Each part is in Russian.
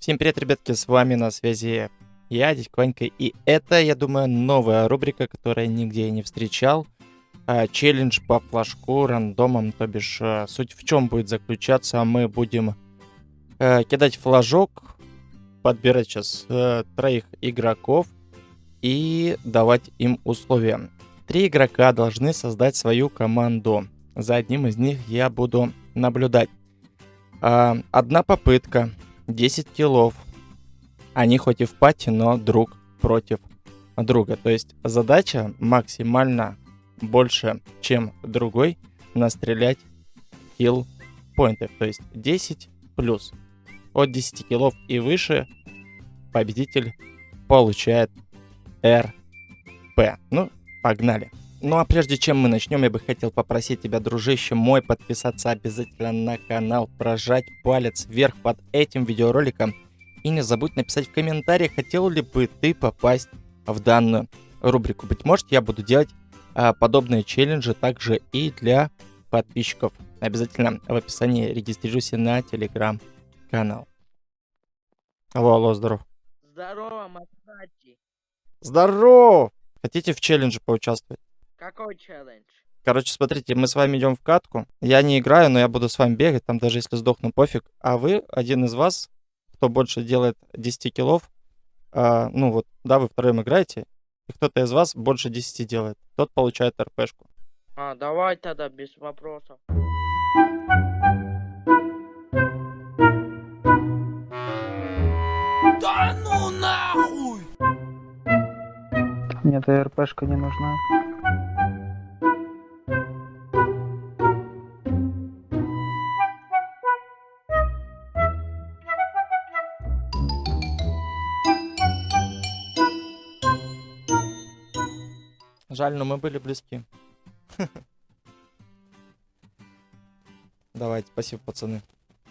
Всем привет, ребятки, с вами на связи я, Дядька Ванька, и это, я думаю, новая рубрика, которую я нигде не встречал. А, челлендж по флажку рандомом, то бишь а, суть в чем будет заключаться, мы будем а, кидать флажок, подбирать сейчас троих игроков и давать им условия. Три игрока должны создать свою команду. За одним из них я буду наблюдать. Одна попытка, 10 киллов. Они хоть и в пати, но друг против друга. То есть задача максимально больше, чем другой, настрелять килл поинтов. То есть 10 плюс. От 10 киллов и выше победитель получает РП. Ну, погнали. Ну а прежде чем мы начнем, я бы хотел попросить тебя, дружище мой, подписаться обязательно на канал, прожать палец вверх под этим видеороликом и не забудь написать в комментариях, хотел ли бы ты попасть в данную рубрику. Быть может, я буду делать а, подобные челленджи также и для подписчиков. Обязательно в описании регистрируйся на телеграм-канал. Алло, алло, здоров. Здорово, Масачи. Здорово! Хотите в челлендже поучаствовать? Какой челлендж? Короче, смотрите, мы с вами идем в катку. Я не играю, но я буду с вами бегать, там даже если сдохну, пофиг. А вы, один из вас, кто больше делает 10 киллов, а, ну вот, да, вы вторым играете, и кто-то из вас больше 10 делает, тот получает РПшку. А, давай тогда без вопросов. Да ну нахуй! Мне эта РПшка не нужна. Жаль, но мы были близки. Давайте, спасибо, пацаны.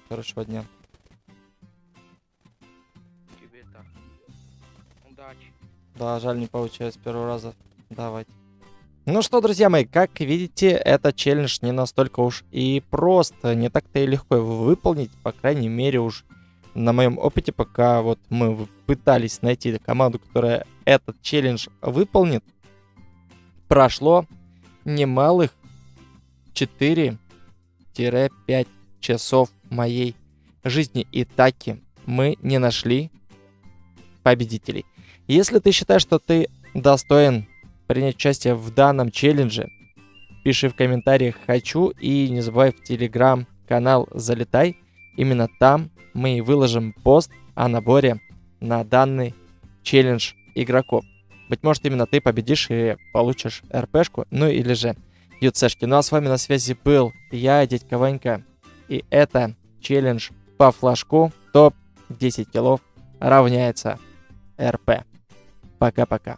Хорошего дня. Тебе так. Удачи. Да, жаль, не получается с первого раза. Давайте. Ну что, друзья мои, как видите, этот челлендж не настолько уж и просто, не так-то и легко его выполнить, по крайней мере уж на моем опыте, пока вот мы пытались найти команду, которая этот челлендж выполнит, прошло немалых 4-5 часов моей жизни. И таки мы не нашли победителей. Если ты считаешь, что ты достоин принять участие в данном челлендже, пиши в комментариях «хочу» и не забывай в телеграм-канал залетай. Именно там мы и выложим пост о наборе на данный челлендж игроков. Быть может, именно ты победишь и получишь РПшку, ну или же ЮЦшки. Ну а с вами на связи был я, дядька Ванька. И это челлендж по флажку. Топ 10 киллов равняется РП. Пока-пока.